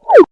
Woo!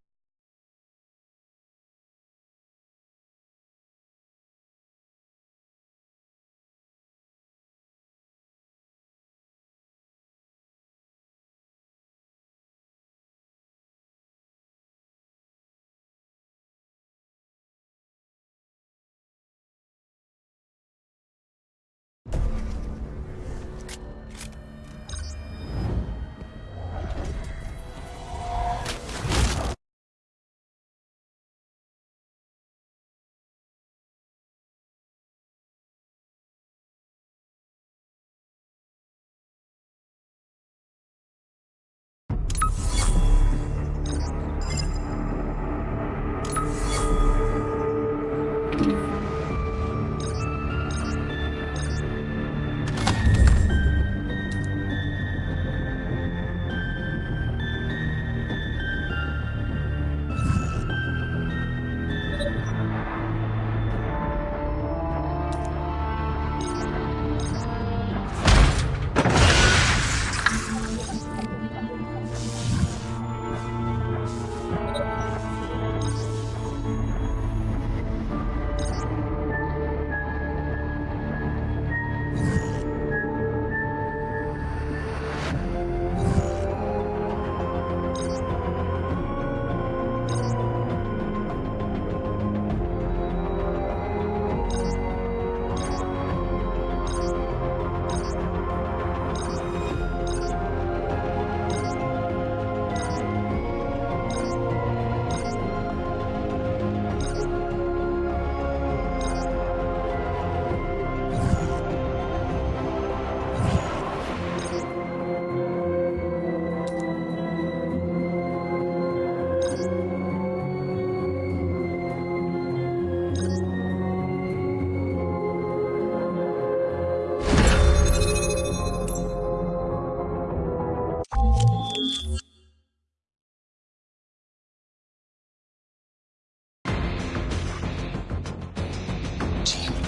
Team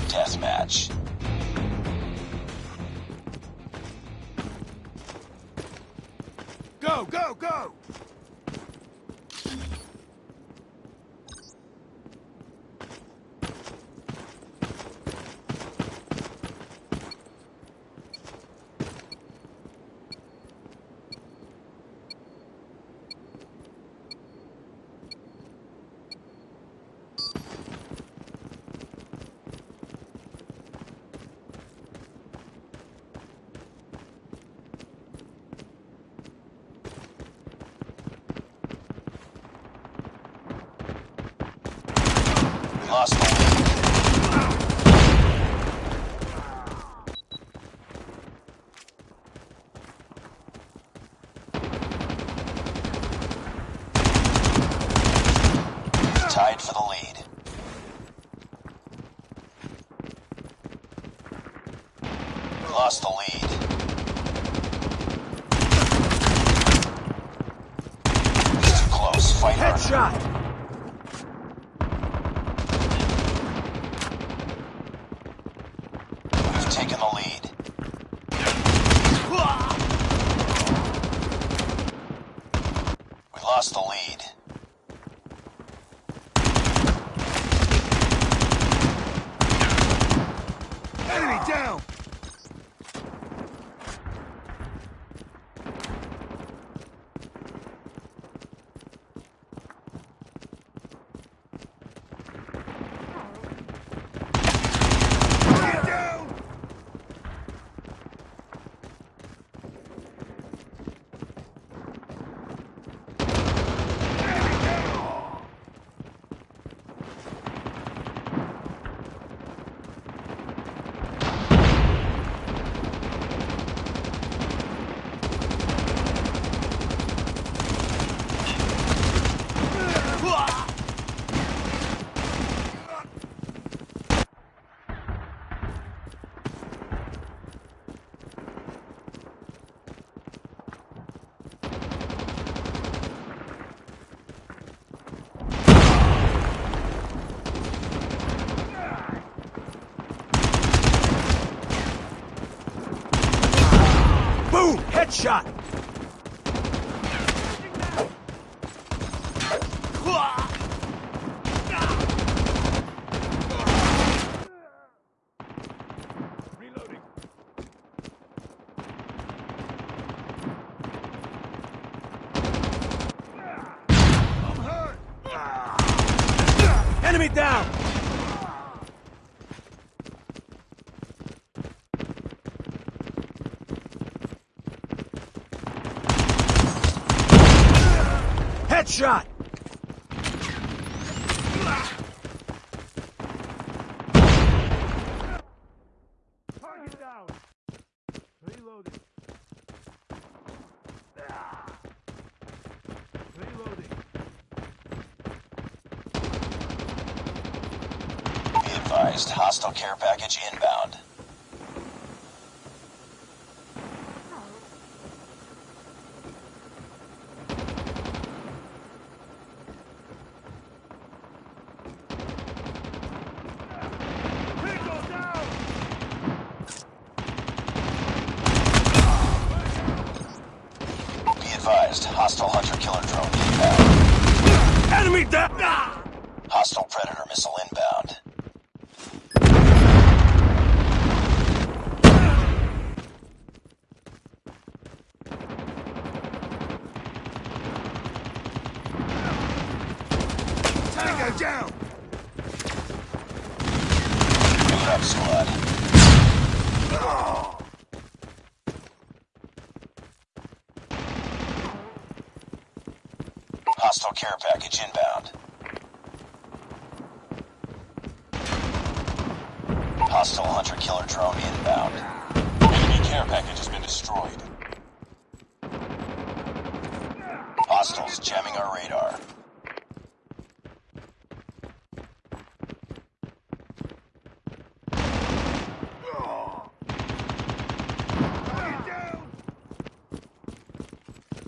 Deathmatch. Go, go, go! Headshot! We've taken the lead. We lost the lead. Enemy down! Enemy down! Boom! Headshot! Reloading. Enemy down! Headshot! Target down! Reloading. Reloading. Be advised, hostile care package inbound. Vehicle down! Be advised, hostile hunter-killer drone inbound. Enemy down! Ah! Hostile predator missile inbound. Tango down! Boot up, squad. Care package inbound. Hostile hunter-killer drone inbound. Enemy care package has been destroyed. Hostiles jamming our radar. Target down!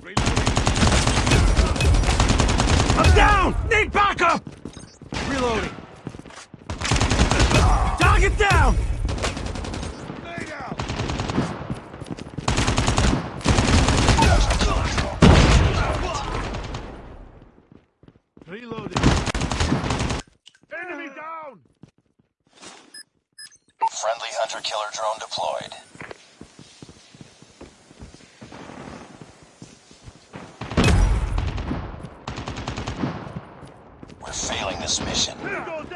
Reloading. I'm down! Need backup! Reloading. Target down! Reloading. Enemy down! Friendly hunter-killer drone deployed. We're failing